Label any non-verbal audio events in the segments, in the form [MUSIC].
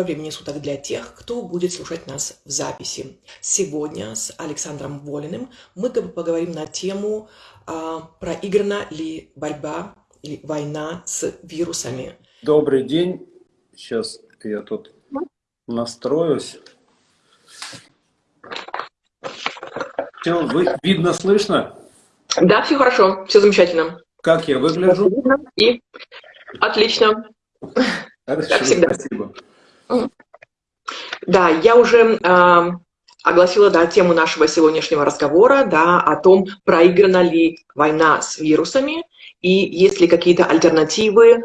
Доброго времени суток для тех, кто будет слушать нас в записи. Сегодня с Александром Волиным мы поговорим на тему а, проиграна ли борьба или война с вирусами. Добрый день. Сейчас я тут настроюсь. Все, вы, видно, слышно? Да, все хорошо, все замечательно. Как я выгляжу? И отлично. Хорошо, как всегда. Спасибо. Да, я уже э, огласила да, тему нашего сегодняшнего разговора да, о том, проиграна ли война с вирусами и есть ли какие-то альтернативы э,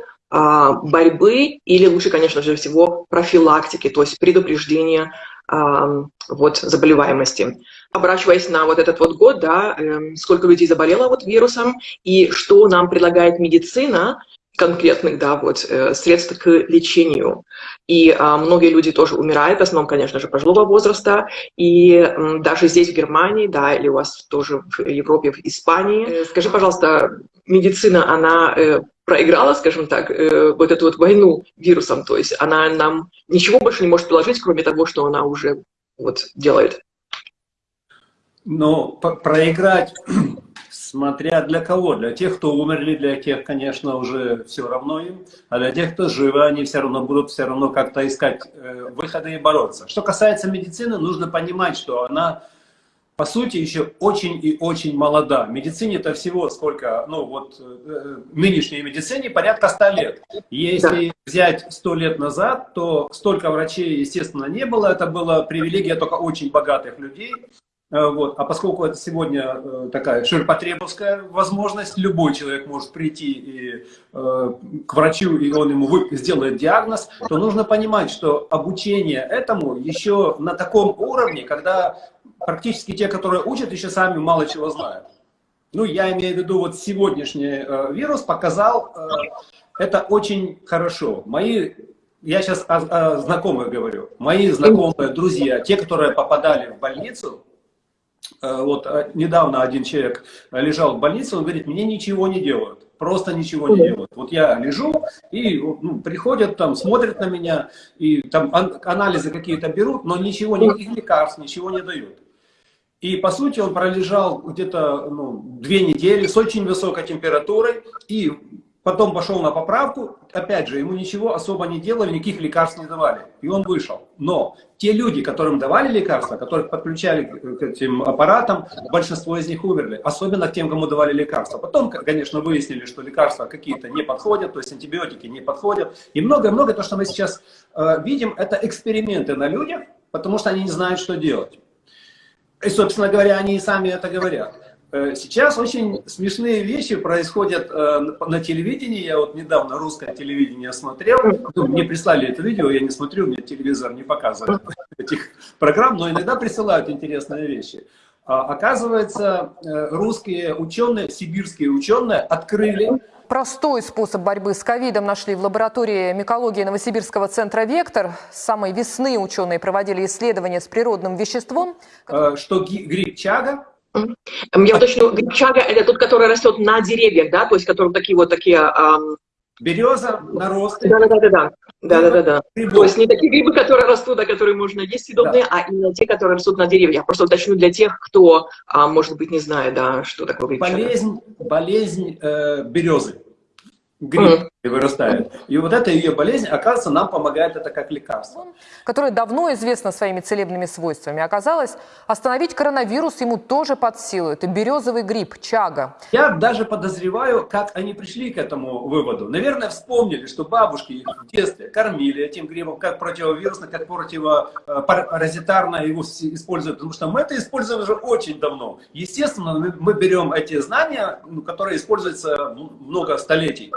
борьбы или лучше, конечно же, всего профилактики, то есть предупреждения э, вот, заболеваемости. Обращаясь на вот этот вот год, да, э, сколько людей заболело вот вирусом и что нам предлагает медицина, конкретных да, вот, э, средств к лечению. И а, многие люди тоже умирают, в основном, конечно же, пожилого возраста. И м, даже здесь, в Германии, да, или у вас тоже в Европе, в Испании. Э, скажи, пожалуйста, медицина, она э, проиграла, скажем так, э, вот эту вот войну вирусом, то есть она нам ничего больше не может приложить, кроме того, что она уже вот делает? Но проиграть Смотря для кого. Для тех, кто умерли, для тех, конечно, уже все равно им. А для тех, кто живы, они все равно будут все равно как-то искать э, выходы и бороться. Что касается медицины, нужно понимать, что она, по сути, еще очень и очень молода. Медицине это всего сколько, ну вот, э, нынешней медицине порядка 100 лет. Если взять 100 лет назад, то столько врачей, естественно, не было. Это была привилегия только очень богатых людей. Э, вот. А поскольку это сегодня э, такая ширпотребовская возможность, любой человек может прийти и, э, к врачу, и он ему сделает диагноз, то нужно понимать, что обучение этому еще на таком уровне, когда практически те, которые учат, еще сами мало чего знают. Ну, я имею в виду, вот сегодняшний э, вирус показал, э, это очень хорошо. Мои я сейчас о, о знакомых говорю. Мои знакомые, друзья, те, которые попадали в больницу, вот э, недавно один человек лежал в больнице, он говорит, мне ничего не делают, просто ничего не делают. Вот я лежу, и ну, приходят там, смотрят на меня, и там анализы какие-то берут, но ничего, никаких лекарств, ничего не дают. И, по сути, он пролежал где-то ну, две недели с очень высокой температурой, и Потом пошел на поправку, опять же, ему ничего особо не делали, никаких лекарств не давали. И он вышел. Но те люди, которым давали лекарства, которых подключали к этим аппаратам, большинство из них умерли. Особенно тем, кому давали лекарства. Потом, конечно, выяснили, что лекарства какие-то не подходят, то есть антибиотики не подходят. И многое-многое, то, что мы сейчас э, видим, это эксперименты на людях, потому что они не знают, что делать. И, собственно говоря, они и сами это говорят. Э, сейчас очень смешные вещи происходят э, на телевидении. Я вот недавно русское телевидение смотрел. Ну, мне прислали это видео, я не смотрю, мне телевизор не показывает этих программ, но иногда присылают интересные вещи. А, оказывается, э, русские ученые, сибирские ученые открыли Простой способ борьбы с ковидом нашли в лаборатории микологии Новосибирского центра «Вектор». С самой весны ученые проводили исследования с природным веществом. Что гриб чага я уточню, грибчага – это тот, который растет на деревьях, да, то есть который такие вот такие… Ам... Береза, наросты. Да-да-да. Да-да-да. То есть не такие грибы, которые растут, а которые можно есть съедобные, да. а именно те, которые растут на деревьях. Я просто уточню для тех, кто, а, может быть, не знает, да, что такое грибчага. Болезнь, болезнь э, березы гриб mm вырастает. И вот эта ее болезнь, оказывается, нам помогает это как лекарство. Которое давно известно своими целебными свойствами. Оказалось, остановить коронавирус ему тоже под силу. Это березовый гриб, чага. Я даже подозреваю, как они пришли к этому выводу. Наверное, вспомнили, что бабушки их в детстве кормили этим грибом как противовирусно, как противопаразитарно его используют. Потому что мы это используем уже очень давно. Естественно, мы берем эти знания, ну, которые используются много столетий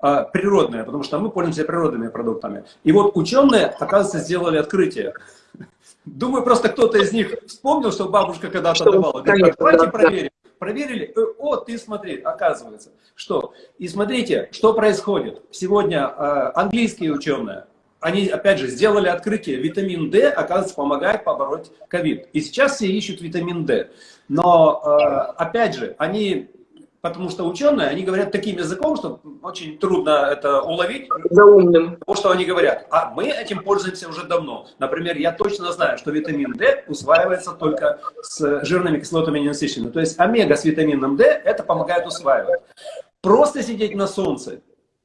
а, природные, потому что мы пользуемся природными продуктами. И вот ученые, оказывается, сделали открытие. Думаю, просто кто-то из них вспомнил, что бабушка когда-то давала. Говорит, давайте проверим. Проверили, э, о, ты смотри, оказывается, что. И смотрите, что происходит. Сегодня э, английские ученые, они, опять же, сделали открытие, витамин D, оказывается, помогает побороть ковид. И сейчас все ищут витамин D. Но, э, опять же, они Потому что ученые, они говорят таким языком, что очень трудно это уловить. За умным. То, что они говорят. А мы этим пользуемся уже давно. Например, я точно знаю, что витамин D усваивается только с жирными кислотами ненасыщенными. То есть омега с витамином D это помогает усваивать. Просто сидеть на солнце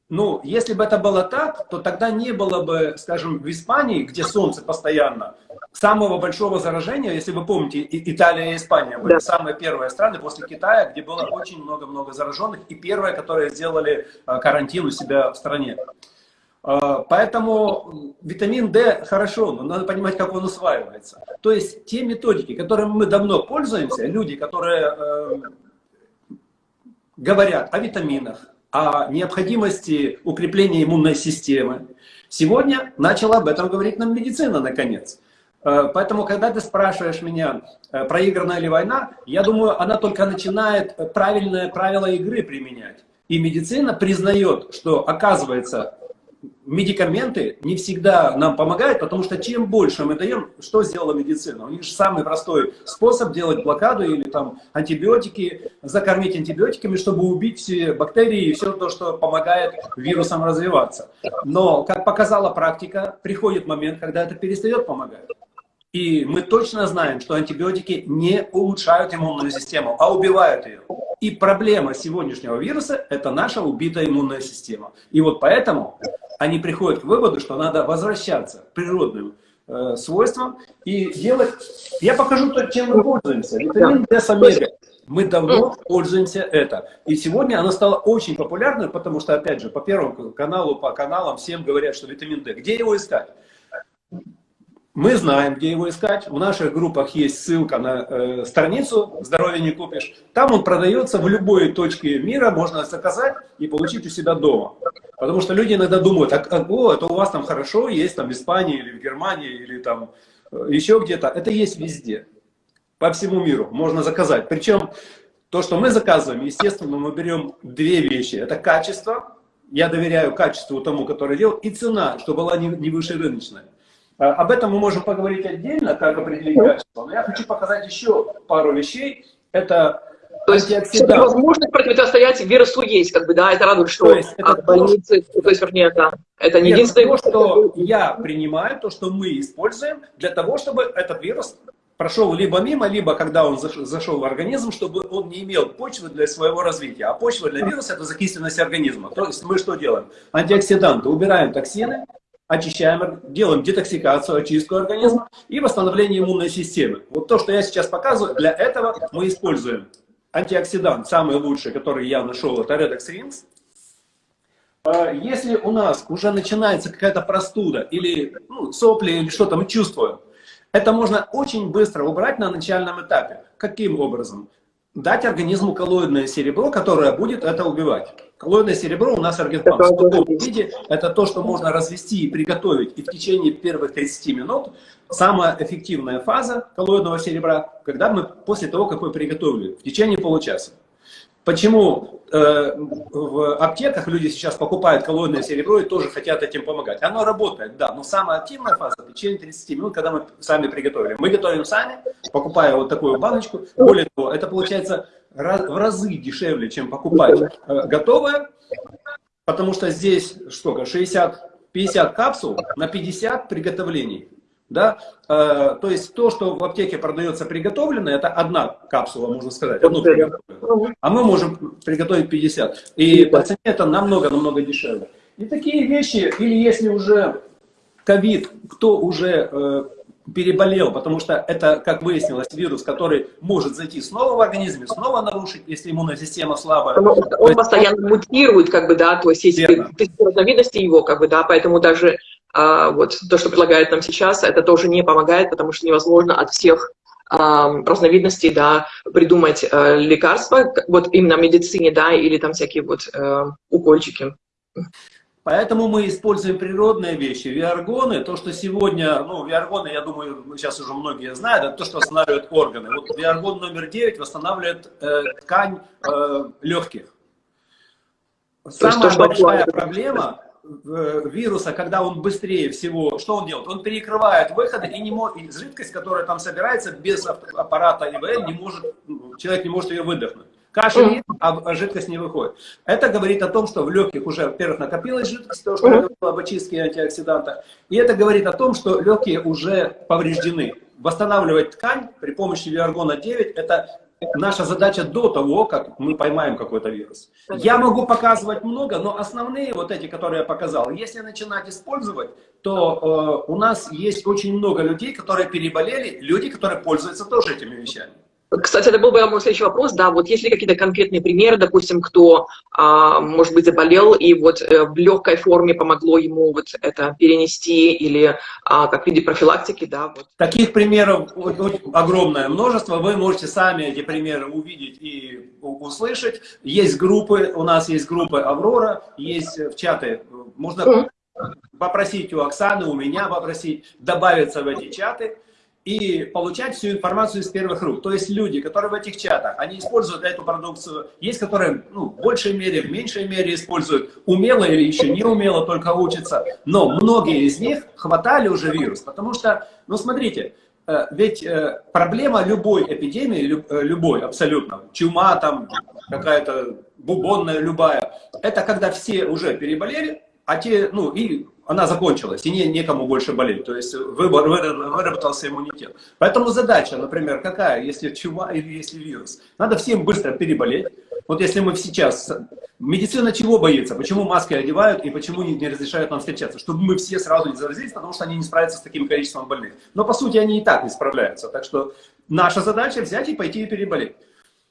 ну, если бы это было так, то тогда не было бы, скажем, в Испании, где солнце постоянно, самого большого заражения, если вы помните, Италия и Испания были да. самые первые страны после Китая, где было очень много-много зараженных, и первые, которые сделали э, карантин у себя в стране. Э, поэтому витамин D хорошо, но надо понимать, как он усваивается. То есть те методики, которыми мы давно пользуемся, люди, которые э, говорят о витаминах, о необходимости укрепления иммунной системы. Сегодня начала об этом говорить нам медицина, наконец. Э, поэтому, когда ты спрашиваешь меня, э, проиграна ли война, я думаю, она только начинает правильное правило игры применять. И медицина признает, что, оказывается, медикаменты не всегда нам помогают, потому что чем больше мы даем, что сделала медицина? У них же самый простой способ делать блокаду или там антибиотики, закормить антибиотиками, чтобы убить все бактерии и все то, что помогает вирусам развиваться. Но, как показала практика, приходит момент, когда это перестает помогать. И мы точно знаем, что антибиотики не улучшают иммунную систему, а убивают ее. И проблема сегодняшнего вируса – это наша убитая иммунная система. И вот поэтому они приходят к выводу, что надо возвращаться к природным э, свойствам и делать... Я покажу то, чем мы пользуемся. Витамин D с омега. Мы давно пользуемся это. И сегодня она стала очень популярной, потому что, опять же, по первому каналу, по каналам всем говорят, что витамин D. Где его искать? Мы знаем, где его искать. В наших группах есть ссылка на э, страницу «Здоровье не купишь». Там он продается в любой точке мира, можно заказать и получить у себя дома. Потому что люди иногда думают, а, о, это у вас там хорошо, есть там в Испании или в Германии, или там э, еще где-то. Это есть везде, по всему миру, можно заказать. Причем то, что мы заказываем, естественно, мы берем две вещи. Это качество, я доверяю качеству тому, который делал, и цена, чтобы была не, не выше рыночная. Э, об этом мы можем поговорить отдельно, как определить качество. Но я хочу показать еще пару вещей. Это то есть возможность противостоять вирусу есть, как бы, да, это радует, что то есть, это от больницы, то, то есть, вернее, это, это не единственное... То, что я принимаю, то, что мы используем для того, чтобы этот вирус прошел либо мимо, либо когда он зашел в организм, чтобы он не имел почвы для своего развития. А почва для вируса – это закисленность организма. То есть мы что делаем? Антиоксиданты, убираем токсины, очищаем, делаем детоксикацию, очистку организма и восстановление иммунной системы. Вот то, что я сейчас показываю, для этого мы используем антиоксидант, самый лучший, который я нашел, это Redox Rings. А если у нас уже начинается какая-то простуда или ну, сопли или что-то мы чувствуем, это можно очень быстро убрать на начальном этапе. Каким образом? Дать организму коллоидное серебро, которое будет это убивать. Коллоидное серебро у нас организм в сухом виде. Это то, что можно развести и приготовить. И в течение первых 30 минут самая эффективная фаза коллоидного серебра, когда мы после того, как мы приготовили, в течение получаса. Почему э, в аптеках люди сейчас покупают коллоидное серебро и тоже хотят этим помогать? Оно работает, да, но самая активная фаза в течение 30 минут, когда мы сами приготовили. Мы готовим сами, покупая вот такую баночку. Более того, это получается в разы дешевле, чем покупать э, готовое, потому что здесь сколько, 60, 50 капсул на 50 приготовлений. Да? Э, то есть то, что в аптеке продается приготовленное, это одна капсула, можно сказать, одну А мы можем приготовить 50. И по цене это намного-намного дешевле. И такие вещи, или если уже ковид, кто уже э, переболел, потому что это, как выяснилось, вирус, который может зайти снова в организм, снова нарушить, если иммунная система слабая. Он, он постоянно мутирует, как бы, да, то есть есть разновидности его, как бы, да, поэтому даже вот то, что предлагает нам сейчас, это тоже не помогает, потому что невозможно от всех а, разновидностей, да, придумать а, лекарства, вот именно в медицине, да, или там всякие вот а, укольчики. Поэтому мы используем природные вещи, виаргоны, то, что сегодня, ну, виаргоны, я думаю, сейчас уже многие знают, это то, что восстанавливает органы. Вот виаргон номер 9 восстанавливает э, ткань э, легких. Самая то, большая проблема э, вируса, когда он быстрее всего, что он делает? Он перекрывает выходы и, не может, и жидкость, которая там собирается без аппарата ИВЛ, не может, человек не может ее выдохнуть. Кашель, mm а жидкость не выходит. Это говорит о том, что в легких уже, во-первых, накопилась жидкость, то, что я говорил об очистке антиоксидантах. И это говорит о том, что легкие уже повреждены. Восстанавливать ткань при помощи Виаргона 9 – это наша задача до того, как мы поймаем какой-то вирус. Я могу показывать много, но основные вот эти, которые я показал, если начинать использовать, то э, у нас есть очень много людей, которые переболели, люди, которые пользуются тоже этими вещами. Кстати, это был бы мой следующий вопрос, да, вот есть ли какие-то конкретные примеры, допустим, кто, а, может быть, заболел, и вот э, в легкой форме помогло ему вот это перенести, или а, как виде профилактики, да? Вот. Таких примеров огромное множество, вы можете сами эти примеры увидеть и услышать. Есть группы, у нас есть группы «Аврора», есть в чаты, можно попросить у Оксаны, у меня попросить добавиться в эти чаты, и получать всю информацию из первых рук. То есть люди, которые в этих чатах, они используют эту продукцию, есть которые ну, в большей мере, в меньшей мере используют, умело или еще не умело, только учатся. Но многие из них хватали уже вирус, потому что, ну смотрите, э, ведь э, проблема любой эпидемии, э, любой абсолютно, чума там, какая-то бубонная любая, это когда все уже переболели, а те, ну и она закончилась, и не, некому больше болеть. То есть выбор, выработался иммунитет. Поэтому задача, например, какая, если чума или если вирус? Надо всем быстро переболеть. Вот если мы сейчас... Медицина чего боится? Почему маски одевают и почему не, не разрешают нам встречаться? Чтобы мы все сразу не заразились, потому что они не справятся с таким количеством больных. Но по сути они и так не справляются. Так что наша задача взять и пойти и переболеть.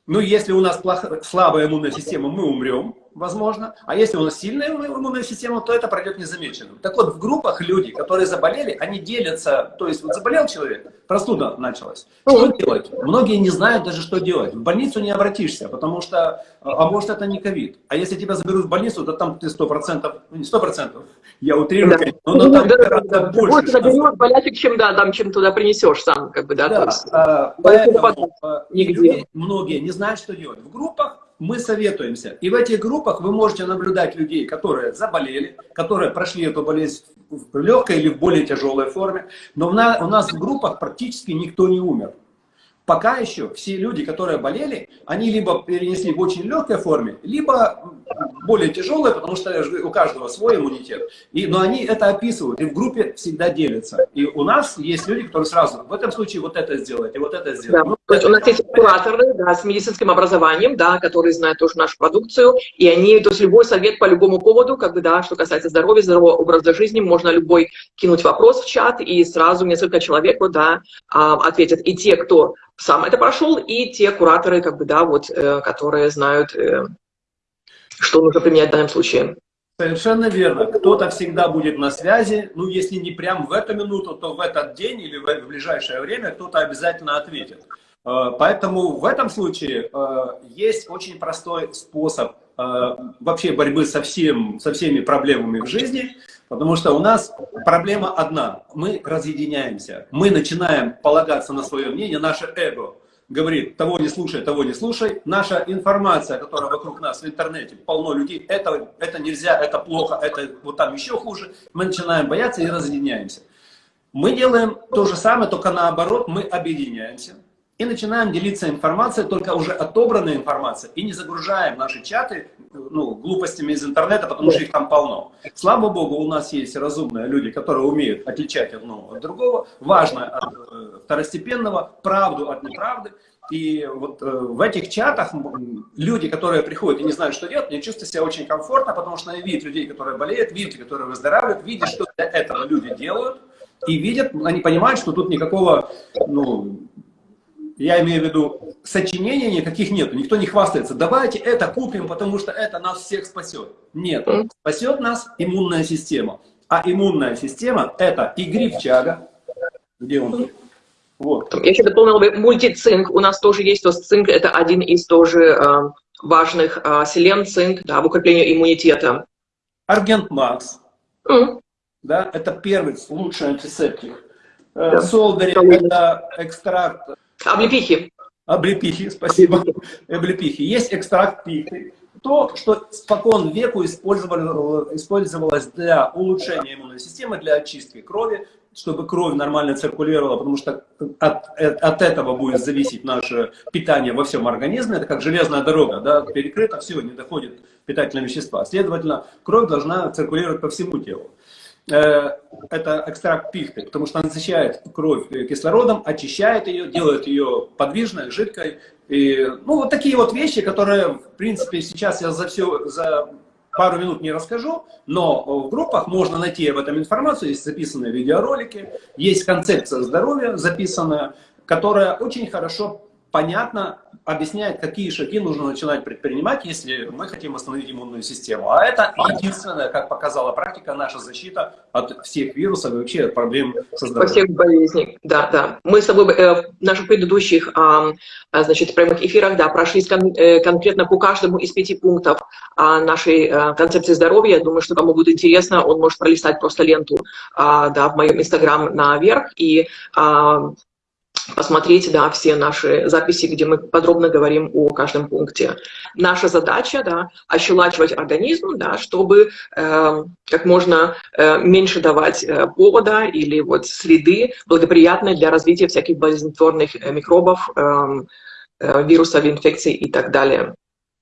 Ну, если у нас плохо, слабая иммунная система, мы умрем возможно. А если у нас сильная иммунная система, то это пройдет незамеченным. Так вот, в группах люди, которые заболели, они делятся, то есть вот заболел человек, простуда началась. Что делать? Многие не знают даже, что делать. В больницу не обратишься, потому что, а, а может это не ковид. А если тебя заберут в больницу, то там ты сто процентов, ну не сто процентов, я утрирую, да. но, но там да, да, больше. Больше заберет болячек, чем, да, там, чем туда принесешь сам, как бы, да. да есть, а, поэтому, а, нигде. многие не знают, что делать. В группах мы советуемся. И в этих группах вы можете наблюдать людей, которые заболели, которые прошли эту болезнь в легкой или в более тяжелой форме. Но у нас в группах практически никто не умер пока еще все люди, которые болели, они либо перенесли в очень легкой форме, либо более тяжелые, потому что у каждого свой иммунитет. И, но они это описывают, и в группе всегда делятся. И у нас есть люди, которые сразу, в этом случае вот это сделать, и вот это сделать. Да. Ну, то есть у нас есть кураторы да, с медицинским образованием, да, которые знают тоже нашу продукцию, и они, то есть любой совет по любому поводу, как бы, да, что касается здоровья, здорового образа жизни, можно любой кинуть вопрос в чат, и сразу несколько человек, вот, да, а, ответят. И те, кто сам это прошел, и те кураторы, как бы, да, вот, э, которые знают, э, что нужно применять в данном случае. Совершенно верно. Кто-то всегда будет на связи. Ну, если не прям в эту минуту, то в этот день или в ближайшее время кто-то обязательно ответит. Э, поэтому в этом случае есть очень простой способ вообще борьбы со, всем, со всеми проблемами в жизни – Потому что у нас проблема одна. Мы разъединяемся. Мы начинаем полагаться на свое мнение, наше эго говорит, того не слушай, того не слушай. Наша информация, которая вокруг нас в интернете, полно людей, это, это нельзя, это плохо, это вот там еще хуже. Мы начинаем бояться и разъединяемся. Мы делаем то же самое, только наоборот, мы объединяемся и начинаем делиться информацией, только уже отобранной информацией, и не загружаем наши чаты ну, глупостями из интернета, потому что их там полно. Слава Богу, у нас есть разумные люди, которые умеют отличать одно от другого, важно от э, второстепенного, правду от неправды. И вот э, в этих чатах люди, которые приходят и не знают, что делать, они чувствуют себя очень комфортно, потому что они видят людей, которые болеют, видят, которые выздоравливают, видят, что для этого люди делают, и видят, они понимают, что тут никакого, ну, я имею в виду, сочинений никаких нет, никто не хвастается. Давайте это купим, потому что это нас всех спасет. Нет, спасет нас иммунная система. А иммунная система это и грибчага, где он? Вот. Я еще дополнил бы мультицинк. У нас тоже есть, то есть цинк это один из тоже э, важных э, селен, цинк, да, в укреплении иммунитета. Аргент Макс. Mm. Да, это первый лучший антисептик. Э, да. Солдари это экстракт Облепихи. Облепихи, спасибо. Облепихи. Есть экстракт пихты. То, что спокон веку использовалось для улучшения иммунной системы, для очистки крови. чтобы кровь нормально циркулировала, потому что от, от этого будет зависеть наше питание во всем организме. Это как железная дорога, да, перекрыто, все, не доходит питательные вещества. Следовательно, кровь должна циркулировать по всему телу. Э, это экстракт пихты, потому что он насыщает кровь кислородом, очищает ее, делает ее подвижной, жидкой. И, ну, вот такие вот вещи, которые, в принципе, сейчас я за все, за пару минут не расскажу, но в группах можно найти об этом информацию, есть записанные видеоролики, есть концепция здоровья записанная, которая очень хорошо понятно объясняет, какие шаги нужно начинать предпринимать, если мы хотим восстановить иммунную систему. А это единственная, как показала практика, наша защита от всех вирусов и вообще от проблем со здоровьем. Во всех болезней, да, да. Мы с тобой э, в наших предыдущих э, значит, прямых эфирах да, прошлись кон э, конкретно по каждому из пяти пунктов э, нашей э, концепции здоровья. Думаю, что кому будет интересно, он может пролистать просто ленту э, да, в моем инстаграм наверх и э, посмотреть да, все наши записи, где мы подробно говорим о каждом пункте. Наша задача да, ощелачивать организм, да, чтобы э, как можно э, меньше давать э, повода или вот среды, благоприятной для развития всяких болезнетворных э, микробов, э, э, вирусов, инфекций и так далее.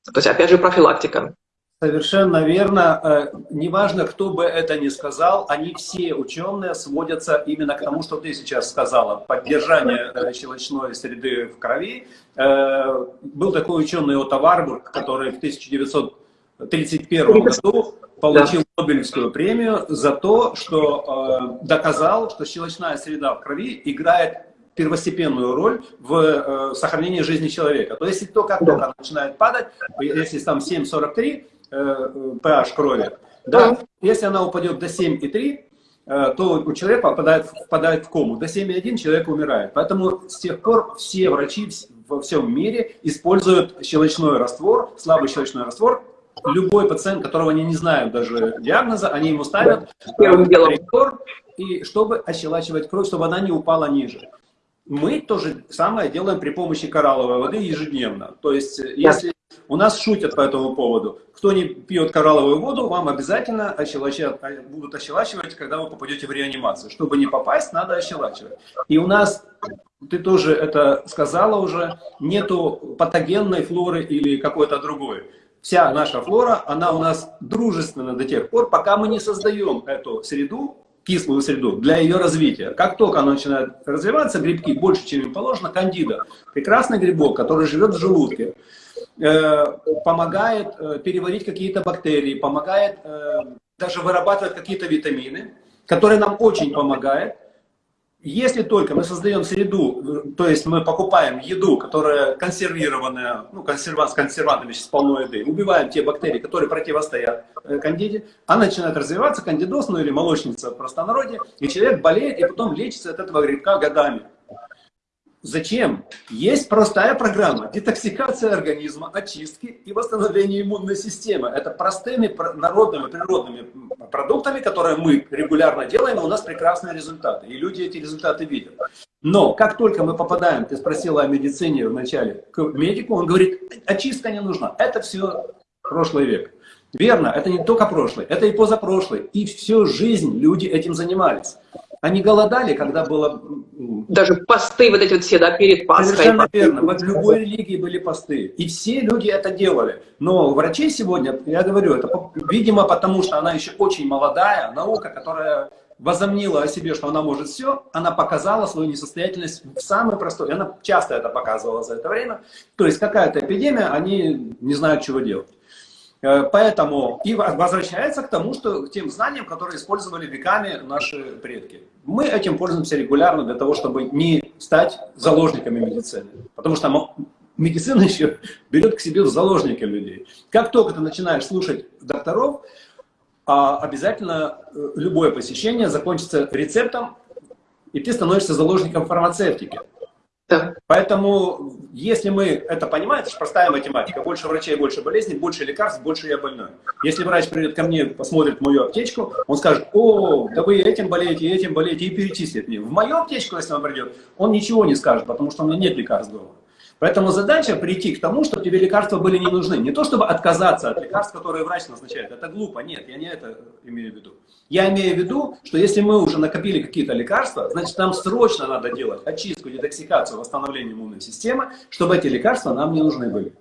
То есть, опять же, профилактика. Совершенно верно. Э, неважно, кто бы это ни сказал, они все ученые сводятся именно к тому, что ты сейчас сказала. Поддержание э, щелочной среды в крови. Э, был такой ученый Отто Варбург, который в 1931 году получил Нобелевскую премию за то, что доказал, что щелочная среда в крови играет первостепенную роль в сохранении жизни человека. То есть, если только только начинает падать, если там 7,43, pH э, крови, да, если она упадет до 7,3, э, то у человека попадает, впадает в кому. До 7,1 человек умирает. Поэтому с тех пор все врачи во всем мире используют щелочной раствор, слабый щелочной раствор. Любой пациент, которого они не знают даже диагноза, они ему ставят раствор, и чтобы ощелачивать кровь, чтобы она не упала ниже. Мы то же самое делаем при помощи коралловой воды ежедневно. То есть, если у нас шутят по этому поводу. Кто не пьет коралловую воду, вам обязательно ощелачивать, будут ощелачивать, когда вы попадете в реанимацию. Чтобы не попасть, надо ощелачивать. И у нас, ты тоже это сказала уже, нету патогенной флоры или какой-то другой. Вся наша флора, она у нас дружественна до тех пор, пока мы не создаем эту среду, кислую среду для ее развития. Как только она начинает развиваться, грибки больше, чем им положено, кандида, прекрасный грибок, который живет в желудке, помогает э, переварить какие-то бактерии, помогает э, даже вырабатывать какие-то витамины, которые нам очень помогают. Если только мы создаем среду, то есть мы покупаем еду, которая консервированная, ну, консервант, с консервантами сейчас полно еды, убиваем те бактерии, которые противостоят кандиде, она начинает развиваться, кандидоз, ну или молочница в простонародье, и человек болеет, и потом лечится от этого грибка годами. Зачем? Есть простая программа детоксикация организма, очистки и восстановление иммунной системы. Это простыми народными, природными продуктами, которые мы регулярно делаем, и у нас прекрасные результаты. И люди эти результаты видят. Но как только мы попадаем, ты спросила о медицине вначале, к медику, он говорит, очистка не нужна. Это все прошлый век. Верно, это не только прошлый, это и позапрошлый. И всю жизнь люди этим занимались. Они голодали, когда было... Даже посты вот эти вот все, да, перед Пасхой. Совершенно верно. В любой религии были посты. И все люди это делали. Но врачи сегодня, я говорю, это, видимо, потому что она еще очень молодая, наука, которая возомнила о себе, что она может все, она показала свою несостоятельность в самой простой. И она часто это показывала за это время. То есть какая-то эпидемия, они не знают, чего делать. Э, поэтому и возвращается к тому, что к тем знаниям, которые использовали веками наши предки. Мы этим пользуемся регулярно для того, чтобы не стать заложниками медицины. Потому что медицина [LAUGHS] еще берет к себе в заложники людей. Как только ты начинаешь слушать докторов, а, обязательно э, любое посещение закончится рецептом, и ты становишься заложником фармацевтики. Да. Поэтому, если мы это понимаем, это же простая математика. Больше врачей, больше болезней, больше лекарств, больше я больной. Если врач придет ко мне, посмотрит мою аптечку, он скажет, о, да вы этим болеете, этим болеете, и перечислит мне. В мою аптечку, если он придет, он ничего не скажет, потому что у меня нет лекарств дома. Поэтому задача прийти к тому, чтобы тебе лекарства были не нужны. Не то, чтобы отказаться от лекарств, которые врач назначает. Это глупо. Нет, я не это имею в виду. Я имею в виду, что если мы уже накопили какие-то лекарства, значит нам срочно надо делать очистку, детоксикацию, восстановление иммунной системы, чтобы эти лекарства нам не нужны были.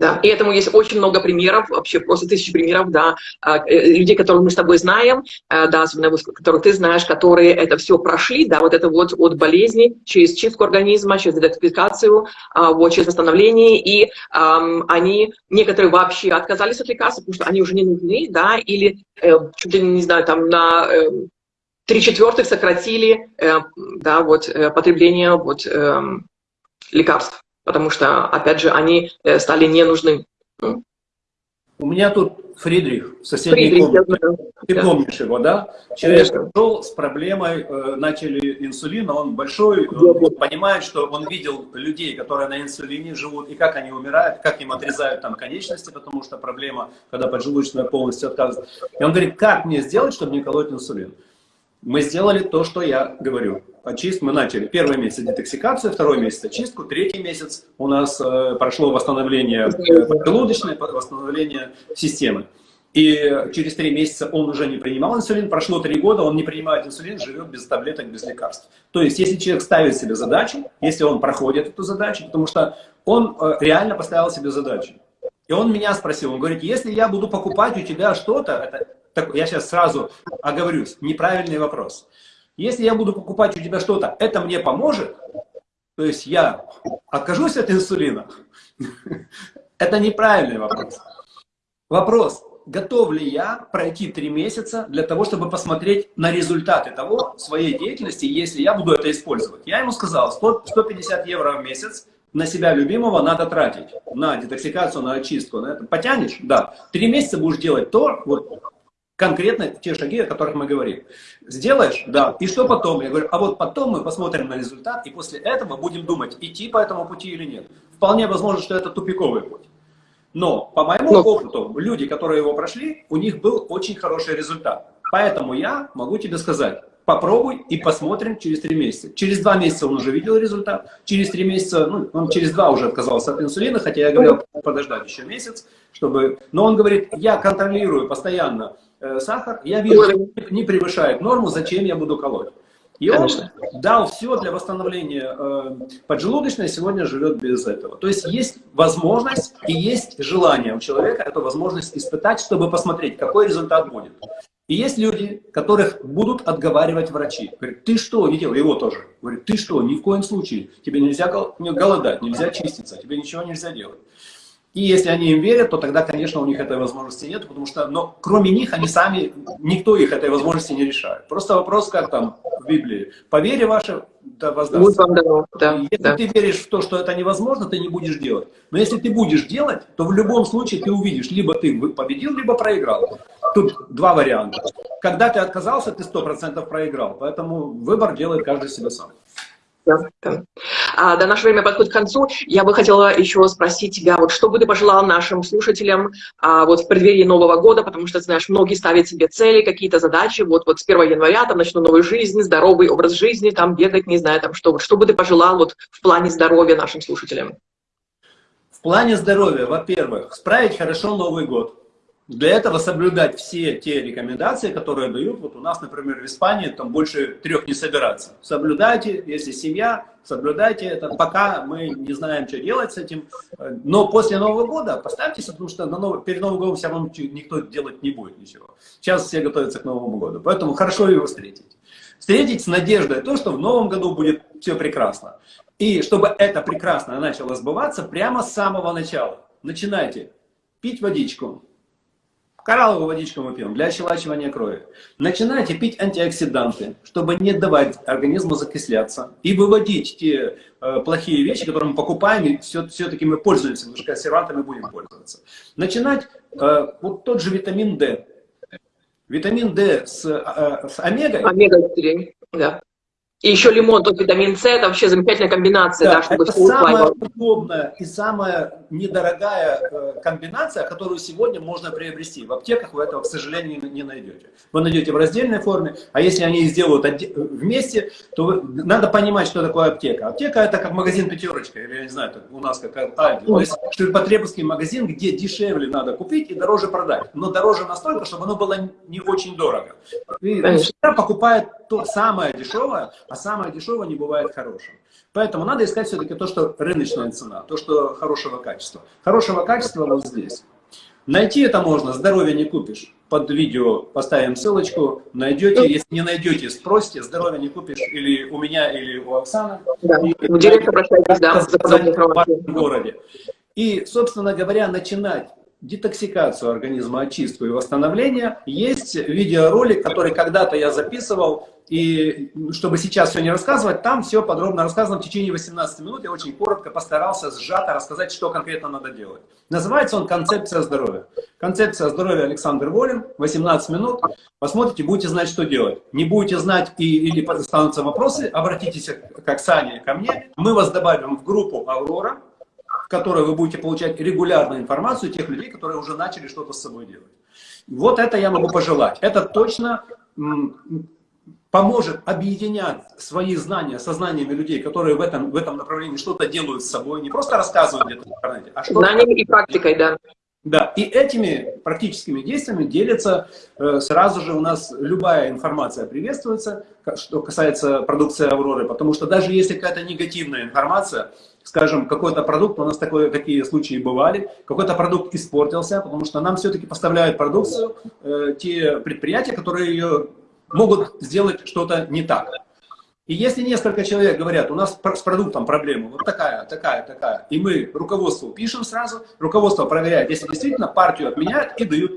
Да, и этому есть очень много примеров, вообще просто тысячи примеров, да, а, э, людей, которых мы с тобой знаем, э, да, особенно которых ты знаешь, которые это все прошли, да, вот это вот от болезни через чистку организма, через детоксикацию, а, вот, через восстановление, и um, они, некоторые вообще отказались от лекарств, потому что они уже не нужны, да, или, э, чуть ли не знаю, там на э, три четвертых сократили, э, да, вот, э, потребление вот, э, лекарств потому что, опять же, они э, стали не нужны. У меня тут Фридрих, соседний Фридрих, комнате. Ты да. помнишь его, да? Человек пришел с проблемой, э, начали инсулин, он большой, он понимает, что он видел людей, которые на инсулине живут, и как они умирают, как им отрезают там конечности, потому что проблема, когда поджелудочная полностью отказывает. И он говорит, как мне сделать, чтобы не колоть инсулин? Мы сделали то, что я говорю. Очист мы начали. Первый месяц детоксикацию, второй месяц очистку, третий месяц у нас э, прошло восстановление э, желудочное, восстановление системы. И через три месяца он уже не принимал инсулин, прошло три года, он не принимает инсулин, живет без таблеток, без лекарств. То есть, если человек ставит себе задачу, если он проходит эту задачу, потому что он э, реально поставил себе задачу. И он меня спросил, он говорит, если я буду покупать у тебя что-то, я сейчас сразу оговорюсь, неправильный вопрос. Если я буду покупать у тебя что-то, это мне поможет? То есть я откажусь от инсулина? [LAUGHS] Это неправильный вопрос. Вопрос, готов ли я пройти три месяца для того, чтобы посмотреть на результаты того, своей деятельности, если я буду это использовать. Я ему сказал, 100, 150 евро в месяц на себя любимого надо тратить, на детоксикацию, на очистку. На это. Потянешь? Да. Три месяца будешь делать то, вот, конкретно те шаги, о которых мы говорим. Сделаешь? Да. И что потом? Я говорю, а вот потом мы посмотрим на результат, и после этого будем думать, идти по этому пути или нет. Вполне возможно, что это тупиковый путь. Но по моему Но... опыту, люди, которые его прошли, у них был очень хороший результат. Поэтому я могу тебе сказать, попробуй и посмотрим через три месяца. Через два месяца он уже видел результат, через три месяца, ну, он через два уже отказался от инсулина, хотя я говорил подождать еще месяц, чтобы... Но он говорит, я контролирую постоянно Э, сахар, я вижу, что не превышает норму, зачем я буду колоть. И он Конечно. дал все для восстановления э, поджелудочной, сегодня живет без этого. То есть есть возможность и есть желание у человека эту возможность испытать, чтобы посмотреть, какой результат будет. И есть люди, которых будут отговаривать врачи. Говорят, ты что, делай, его тоже. Говорит, ты что, ни в коем случае, тебе нельзя голодать, нельзя чиститься, тебе ничего нельзя делать. И если они им верят, то тогда, конечно, у них этой возможности нет, потому что, но кроме них, они сами, никто их этой возможности не решает. Просто вопрос, как там в Библии, по вере ваше да, воздастся. Да, если да. ты веришь в то, что это невозможно, ты не будешь делать. Но если ты будешь делать, то в любом случае ты увидишь, либо ты победил, либо проиграл. Тут два варианта. Когда ты отказался, ты сто процентов проиграл. Поэтому выбор делает каждый себе сам. Да. А, да, наше время подходит к концу. Я бы хотела еще спросить тебя, вот что бы ты пожелал нашим слушателям а, вот в преддверии Нового года, потому что, знаешь, многие ставят себе цели, какие-то задачи, вот, вот с 1 января там начну новую жизнь, здоровый образ жизни, там бегать, не знаю, там что. Вот, что бы ты пожелал вот в плане здоровья нашим слушателям? В плане здоровья, во-первых, справить хорошо Новый год. Для этого соблюдать все те рекомендации, которые дают. Вот у нас, например, в Испании там больше трех не собираться. Соблюдайте, если семья, соблюдайте это, пока мы не знаем, что делать с этим. Но после Нового года поставьтесь, потому что на Новый, перед Новым годом все равно никто делать не будет ничего. Сейчас все готовятся к Новому году, поэтому хорошо его встретить. Встретить с надеждой то, что в Новом году будет все прекрасно. И чтобы это прекрасно начало сбываться прямо с самого начала. Начинайте пить водичку, Коралловую водичку мы пьем для ощелачивания крови. Начинайте пить антиоксиданты, чтобы не давать организму закисляться и выводить те э, плохие вещи, которые мы покупаем, и все-таки все мы пользуемся, потому что консервантами будем пользоваться. Начинать э, вот тот же витамин D. Витамин D с, э, с омегой. Омега-3, да. И еще лимон, тут витамин С, это вообще замечательная комбинация, да, да, чтобы это самая удобная и самая недорогая э, комбинация, которую сегодня можно приобрести. В аптеках вы этого, к сожалению, не, найдете. Вы найдете в раздельной форме, а если они сделают отде- вместе, то вы- надо понимать, что такое аптека. Аптека это как магазин пятерочка, или я не знаю, у нас как Альди. То есть ширпотребовский магазин, где дешевле надо купить и дороже продать. Но дороже настолько, чтобы оно было не очень дорого. И всегда покупает то самое дешевое, а самое дешевое не бывает хорошим. Поэтому надо искать все-таки то, что рыночная цена, то, что хорошего качества. Хорошего качества вот здесь. Найти это можно, здоровье не купишь. Под видео поставим ссылочку, найдете. Если не найдете, спросите, здоровье не купишь или у меня, или у Оксаны. Да. В директ обращайтесь, да, в вашем городе. И, собственно говоря, начинать детоксикацию организма, очистку и восстановление. Есть видеоролик, который когда-то я записывал, и чтобы сейчас все не рассказывать, там все подробно рассказано в течение 18 минут. Я очень коротко постарался сжато рассказать, что конкретно надо делать. Называется он «Концепция здоровья». Концепция здоровья Александр Волин, 18 минут. Посмотрите, будете знать, что делать. Не будете знать и, или останутся вопросы, обратитесь к Оксане, ко мне. Мы вас добавим в группу «Аврора», которой вы будете получать регулярную информацию тех людей, которые уже начали что-то с собой делать. Вот это я могу пожелать. Это точно поможет объединять свои знания со знаниями людей, которые в этом, в этом направлении что-то делают с собой, не просто рассказывают где-то в интернете, а что-то Знаниями и практикой, да. Да, и этими практическими действиями делится э, сразу же у нас любая информация приветствуется, что касается продукции Авроры, потому что даже если какая-то негативная информация, скажем, какой-то продукт, у нас такое, такие случаи бывали, какой-то продукт испортился, потому что нам все-таки поставляют продукцию э, те предприятия, которые ее могут сделать что-то не так. И если несколько человек говорят, у нас с продуктом проблема, вот такая, такая, такая, и мы руководству пишем сразу, руководство проверяет, если действительно партию отменяют и дают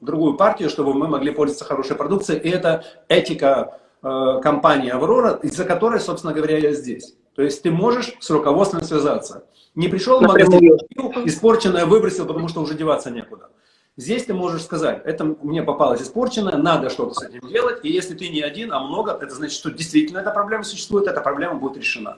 другую партию, чтобы мы могли пользоваться хорошей продукцией. И это этика э, компании «Аврора», из-за которой, собственно говоря, я здесь. То есть ты можешь с руководством связаться. Не пришел в магазин, испорченное выбросил, потому что уже деваться некуда. Здесь ты можешь сказать, это мне попалось испорченное, надо что-то с этим делать, и если ты не один, а много, это значит, что действительно эта проблема существует, эта проблема будет решена.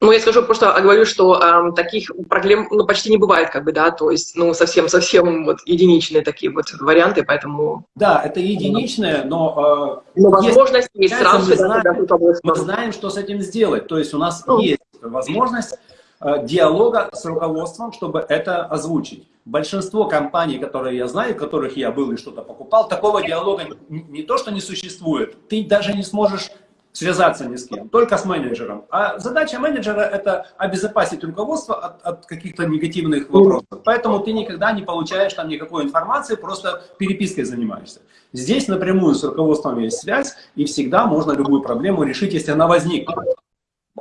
Ну, я скажу просто, а говорю, что эм, таких проблем ну, почти не бывает, как бы, да, то есть, ну, совсем-совсем вот единичные такие вот варианты, поэтому, Да, это единичное, но э, есть- возможность есть сразу мы знаем, мы знаем, что с этим сделать. То есть у нас Ну. есть возможность э, диалога с руководством, чтобы это озвучить. Большинство компаний, которые я знаю, в которых я был и что-то покупал, такого диалога не, то, что не существует, ты даже не сможешь связаться ни с кем, только с менеджером. А задача менеджера – это обезопасить руководство от, от каких-то негативных вопросов. Поэтому ты никогда не получаешь там никакой информации, просто перепиской занимаешься. Здесь напрямую с руководством есть связь, и всегда можно любую проблему решить, если она возникнет.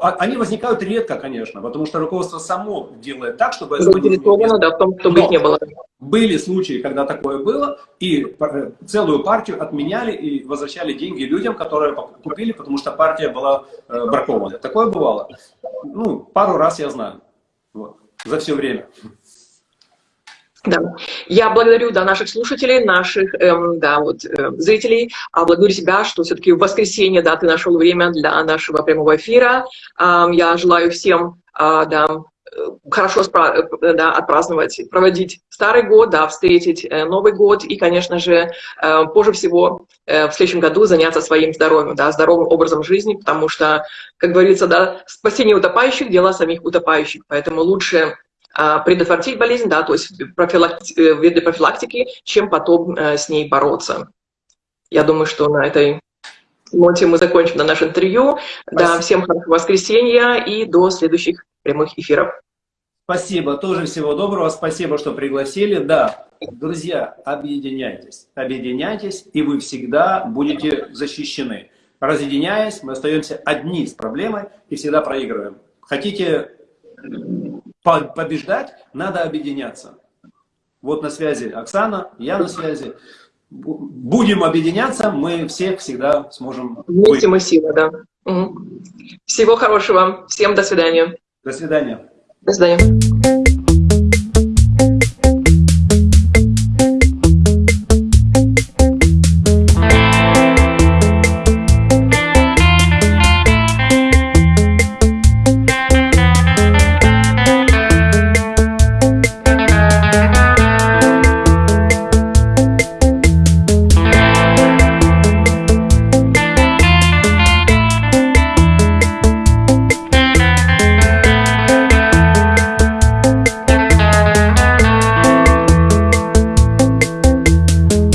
А- Они возникают редко, конечно, потому что руководство само делает так, чтобы заинтересовано, да, в том, чтобы Но их не было. были случаи, когда такое было, и э, целую партию отменяли и возвращали деньги людям, которые купили, потому что партия была э, бракована. Такое бывало. Ну, пару раз я знаю. Вот. За все время. Да. Я благодарю да, наших слушателей, наших эм, да, вот, э, зрителей. А благодарю тебя, что все-таки в воскресенье да, ты нашел время для нашего прямого эфира. Ам, я желаю всем а, да, э, хорошо спра- э, да, отпраздновать, проводить старый год, да, встретить э, Новый год и, конечно же, э, позже всего в следующем году заняться своим здоровьем, да, здоровым образом жизни, потому что, как говорится, да, спасение утопающих – дело самих утопающих. Поэтому лучше предотвратить болезнь, да, то есть профилакти- э, виды профилактики, чем потом э, с ней бороться. Я думаю, что на этой ноте мы закончим на наше интервью. Да, Спасибо. всем хорошего воскресенья и до следующих прямых эфиров. Спасибо, тоже всего доброго, спасибо, что пригласили. Да, друзья, объединяйтесь, объединяйтесь, и вы всегда будете защищены. Разъединяясь, мы остаемся одни с проблемой и всегда проигрываем. Хотите побеждать, надо объединяться. Вот на связи Оксана, я на связи. Бу- Будем объединяться, мы всех всегда сможем Вместе мы сила, да. Мгм. Всего хорошего. Всем до свидания. До свидания. До свидания.